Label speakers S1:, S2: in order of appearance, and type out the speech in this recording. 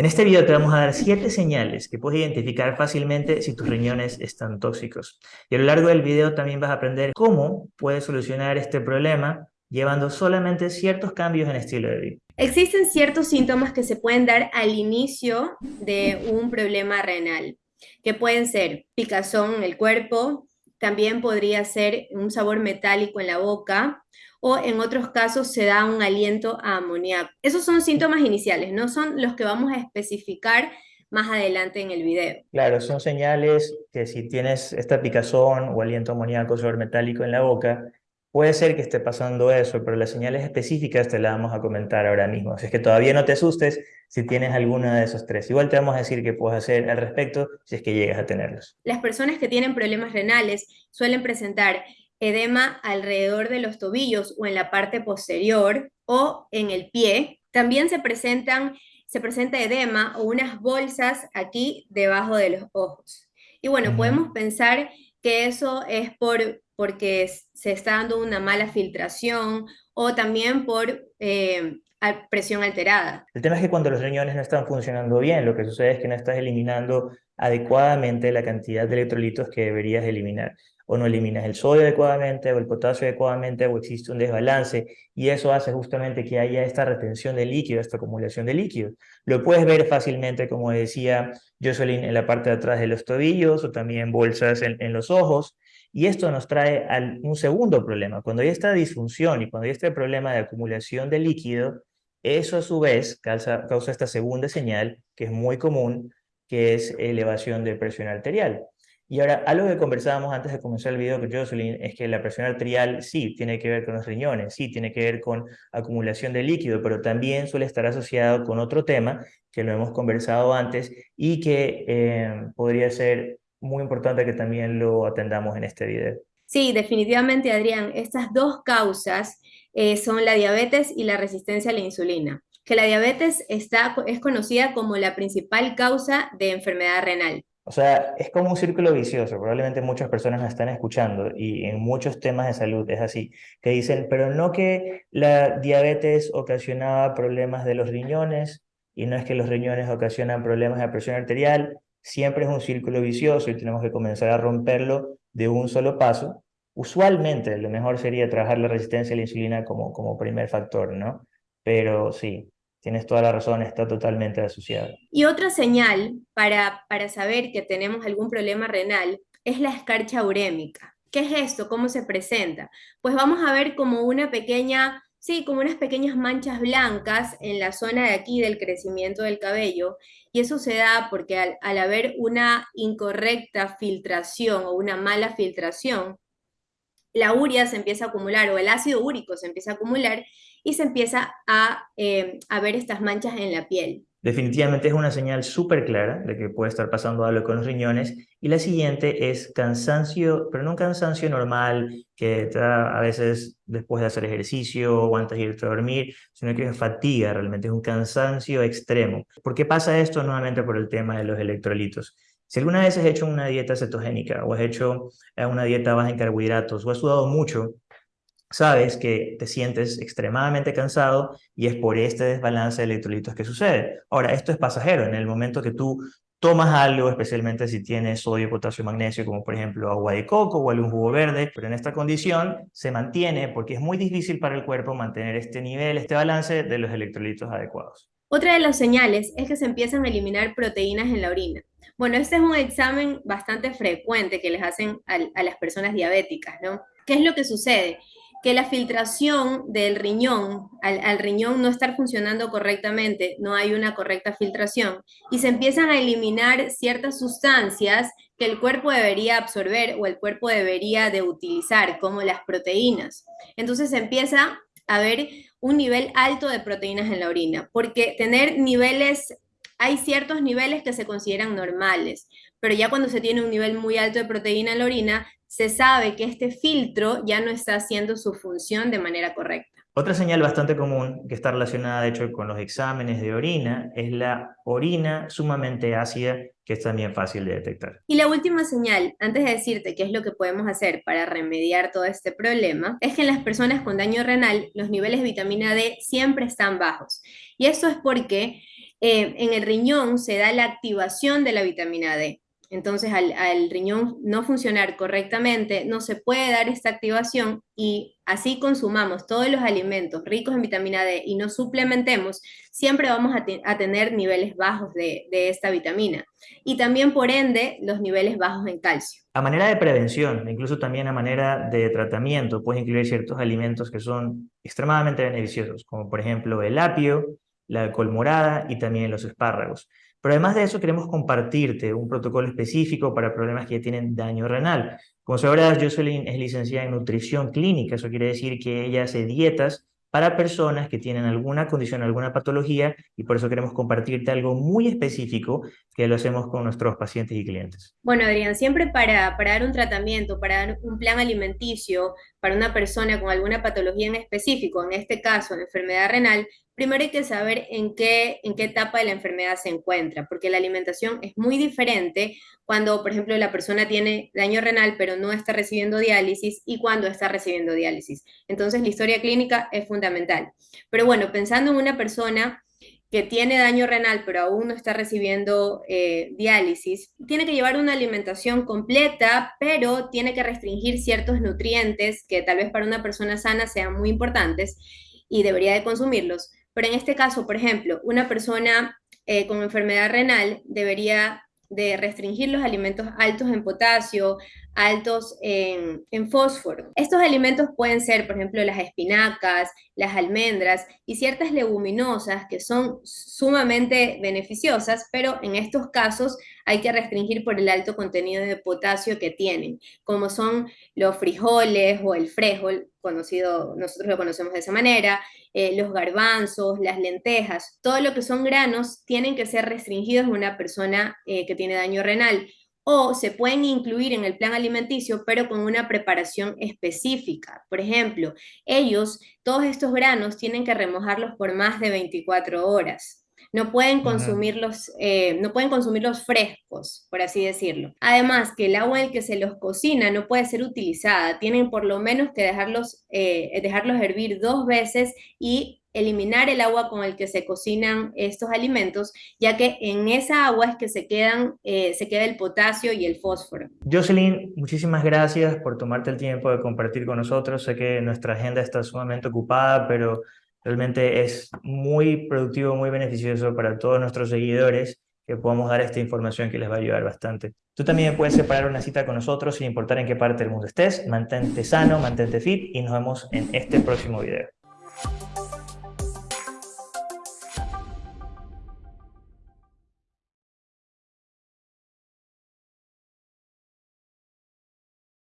S1: En este video te vamos a dar siete señales que puedes identificar fácilmente si tus riñones están tóxicos. Y a lo largo del video también vas a aprender cómo puedes solucionar este problema llevando solamente ciertos cambios en estilo de vida.
S2: Existen ciertos síntomas que se pueden dar al inicio de un problema renal, que pueden ser picazón en el cuerpo, también podría ser un sabor metálico en la boca, o en otros casos se da un aliento a amoníaco. Esos son síntomas iniciales, no son los que vamos a especificar más adelante en el video.
S1: Claro, son señales que si tienes esta picazón o aliento amoníaco metálico en la boca, puede ser que esté pasando eso, pero las señales específicas te las vamos a comentar ahora mismo. Así es que todavía no te asustes si tienes alguna de esos tres. Igual te vamos a decir qué puedes hacer al respecto si es que llegas a tenerlos.
S2: Las personas que tienen problemas renales suelen presentar edema alrededor de los tobillos o en la parte posterior o en el pie. También se presentan se presenta edema o unas bolsas aquí debajo de los ojos. Y bueno, podemos pensar que eso es por, porque se está dando una mala filtración o también por eh, presión alterada.
S1: El tema es que cuando los riñones no están funcionando bien, lo que sucede es que no estás eliminando adecuadamente la cantidad de electrolitos que deberías eliminar o no eliminas el sodio adecuadamente o el potasio adecuadamente o existe un desbalance y eso hace justamente que haya esta retención de líquido, esta acumulación de líquido. Lo puedes ver fácilmente, como decía Jocelyn, en la parte de atrás de los tobillos o también bolsas en, los ojos y esto nos trae a un segundo problema. Cuando hay esta disfunción y cuando hay este problema de acumulación de líquido, eso a su vez causa, causa esta segunda señal que es muy común, que es elevación de presión arterial. Y ahora, algo que conversábamos antes de comenzar el video con Jocelyn es que la presión arterial sí tiene que ver con los riñones, sí tiene que ver con acumulación de líquido, pero también suele estar asociado con otro tema que lo hemos conversado antes y que eh, podría ser muy importante que también lo atendamos en este video.
S2: Sí, definitivamente, Adrián. Estas dos causas eh, son la diabetes y la resistencia a la insulina, que la diabetes está, es conocida como la principal causa de enfermedad renal.
S1: O sea, es como un círculo vicioso, probablemente muchas personas nos están escuchando y en muchos temas de salud es así, que dicen, pero no que la diabetes ocasionaba problemas de los riñones y no es que los riñones ocasionan problemas de presión arterial, siempre es un círculo vicioso y tenemos que comenzar a romperlo de un solo paso. Usualmente lo mejor sería trabajar la resistencia a la insulina como, como primer factor, ¿no? Pero sí, Tienes toda la razón, está totalmente asociado.
S2: Y otra señal para, para saber que tenemos algún problema renal es la escarcha urémica. ¿Qué es esto? ¿Cómo se presenta? Pues vamos a ver como una pequeña, sí, como unas pequeñas manchas blancas en la zona de aquí del crecimiento del cabello. Y eso se da porque al, al haber una incorrecta filtración o una mala filtración, la urea se empieza a acumular o el ácido úrico se empieza a acumular y se empieza eh, a, ver estas manchas en la piel.
S1: Definitivamente es una señal súper clara de que puede estar pasando algo con los riñones. Y la siguiente es cansancio, pero no un cansancio normal que da a veces después de hacer ejercicio o antes de irte a dormir, sino que es fatiga, realmente es un cansancio extremo. ¿Por qué pasa esto? Nuevamente por el tema de los electrolitos. Si alguna vez has hecho una dieta cetogénica o has hecho eh, una dieta baja en carbohidratos o has sudado mucho, sabes que te sientes extremadamente cansado y es por este desbalance de electrolitos que sucede. Ahora, esto es pasajero. En el momento que tú tomas algo, especialmente si tienes sodio, potasio, magnesio, como por ejemplo agua de coco o algún jugo verde, pero en esta condición se mantiene porque es muy difícil para el cuerpo mantener este nivel, este balance de los electrolitos adecuados.
S2: Otra de las señales es que se empiezan a eliminar proteínas en la orina. Bueno, este es un examen bastante frecuente que les hacen a, las personas diabéticas, ¿no? ¿Qué es lo que sucede? Que la filtración del riñón, al, riñón no estar funcionando correctamente, no hay una correcta filtración, y se empiezan a eliminar ciertas sustancias que el cuerpo debería absorber o el cuerpo debería de utilizar, como las proteínas. Entonces se empieza a ver un nivel alto de proteínas en la orina, porque tener niveles, hay ciertos niveles que se consideran normales, pero ya cuando se tiene un nivel muy alto de proteína en la orina, se sabe que este filtro ya no está haciendo su función de manera correcta.
S1: Otra señal bastante común que está relacionada de hecho con los exámenes de orina es la orina sumamente ácida que es también fácil de detectar.
S2: Y la última señal, antes de decirte qué es lo que podemos hacer para remediar todo este problema, es que en las personas con daño renal los niveles de vitamina D siempre están bajos. Y eso es porque eh, en el riñón se da la activación de la vitamina D. Entonces, al, riñón no funcionar correctamente, no se puede dar esta activación y así consumamos todos los alimentos ricos en vitamina D y no suplementemos, siempre vamos a tener niveles bajos de, de, esta vitamina. Y también, por ende, los niveles bajos en calcio.
S1: A manera de prevención, incluso también a manera de tratamiento, puedes incluir ciertos alimentos que son extremadamente beneficiosos, como por ejemplo el apio, la col morada y también los espárragos. Pero además de eso queremos compartirte un protocolo específico para problemas que tienen daño renal. Como sabrás, Jocelyn es licenciada en nutrición clínica, eso quiere decir que ella hace dietas para personas que tienen alguna condición, alguna patología, y por eso queremos compartirte algo muy específico que lo hacemos con nuestros pacientes y clientes.
S2: Bueno, Adrián, siempre para, para dar un tratamiento, para dar un plan alimenticio para una persona con alguna patología en específico, en este caso enfermedad renal, primero hay que saber en qué, en qué etapa de la enfermedad se encuentra, porque la alimentación es muy diferente cuando, por ejemplo, la persona tiene daño renal pero no está recibiendo diálisis y cuando está recibiendo diálisis. Entonces, la historia clínica es fundamental. Pero bueno, pensando en una persona que tiene daño renal pero aún no está recibiendo eh, diálisis, tiene que llevar una alimentación completa, pero tiene que restringir ciertos nutrientes que tal vez para una persona sana sean muy importantes y debería de consumirlos. Pero en este caso, por ejemplo, una persona eh, con enfermedad renal debería de restringir los alimentos altos en potasio, altos en, fósforo. Estos alimentos pueden ser, por ejemplo, las espinacas, las almendras y ciertas leguminosas que son sumamente beneficiosas, pero en estos casos hay que restringir por el alto contenido de potasio que tienen, como son los frijoles o el frijol, conocido, nosotros lo conocemos de esa manera, eh, los garbanzos, las lentejas, todo lo que son granos tienen que ser restringidos en una persona eh, que tiene daño renal o se pueden incluir en el plan alimenticio, pero con una preparación específica. Por ejemplo, ellos, todos estos granos tienen que remojarlos por más de 24 horas. No pueden, consumirlos, eh, no pueden consumirlos frescos, por así decirlo. Además, que el agua en el que se los cocina no puede ser utilizada. Tienen por lo menos que dejarlos, eh, dejarlos hervir dos veces y eliminar el agua con el que se cocinan estos alimentos, ya que en esa agua es que se, quedan, eh, se queda el potasio y el fósforo.
S1: Jocelyn, muchísimas gracias por tomarte el tiempo de compartir con nosotros. Sé que nuestra agenda está sumamente ocupada, pero realmente es muy productivo, muy beneficioso para todos nuestros seguidores que podamos dar esta información que les va a ayudar bastante. Tú también puedes separar una cita con nosotros sin importar en qué parte del mundo estés. Mantente sano, mantente fit y nos vemos en este próximo video.